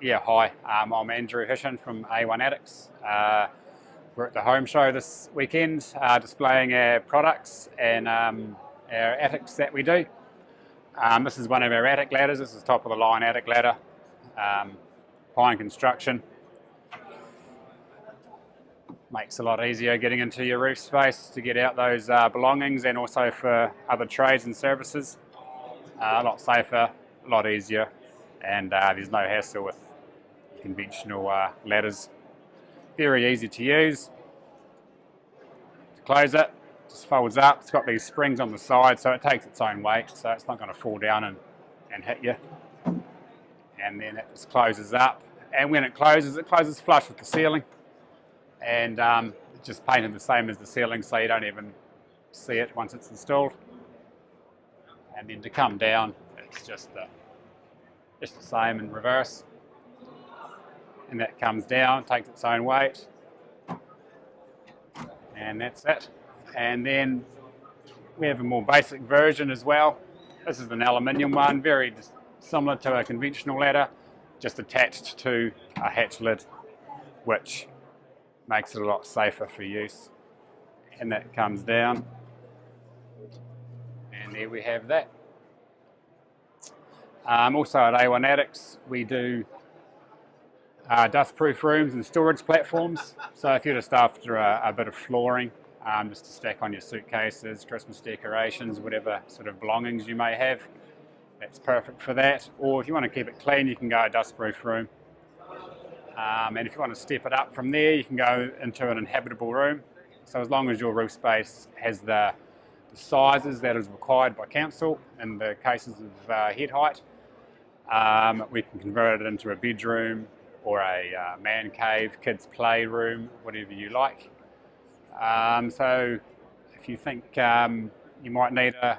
Yeah, hi. Um, I'm Andrew Hishin from A1 Attics. Uh, we're at the home show this weekend uh, displaying our products and um, our attics that we do. Um, this is one of our attic ladders. This is top of the line attic ladder. Um, pine construction. Makes a lot easier getting into your roof space to get out those uh, belongings and also for other trades and services. Uh, a lot safer, a lot easier and uh, there's no hassle with conventional uh, ladders. Very easy to use. To close it, just folds up. It's got these springs on the side so it takes its own weight so it's not going to fall down and, and hit you. And then it just closes up. And when it closes, it closes flush with the ceiling. And um, it's just painted the same as the ceiling so you don't even see it once it's installed. And then to come down, it's just the just the same in reverse. And that comes down, takes its own weight. And that's it. And then we have a more basic version as well. This is an aluminium one, very similar to a conventional ladder, just attached to a hatch lid, which makes it a lot safer for use. And that comes down. And there we have that. Um, also at A1 Attics, we do uh, dustproof rooms and storage platforms. So if you're just after a, a bit of flooring, um, just to stack on your suitcases, Christmas decorations, whatever sort of belongings you may have, that's perfect for that. Or if you want to keep it clean, you can go a dustproof room. Um, and if you want to step it up from there, you can go into an inhabitable room. So as long as your roof space has the, the sizes that is required by council in the cases of uh, head height, um, we can convert it into a bedroom or a uh, man cave, kids playroom, whatever you like. Um, so if you think um, you might need a,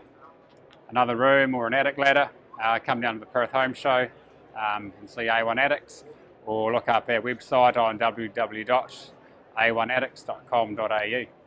another room or an attic ladder, uh, come down to the Perth Home Show um, and see A1 Attics or look up our website on www.a1attics.com.au.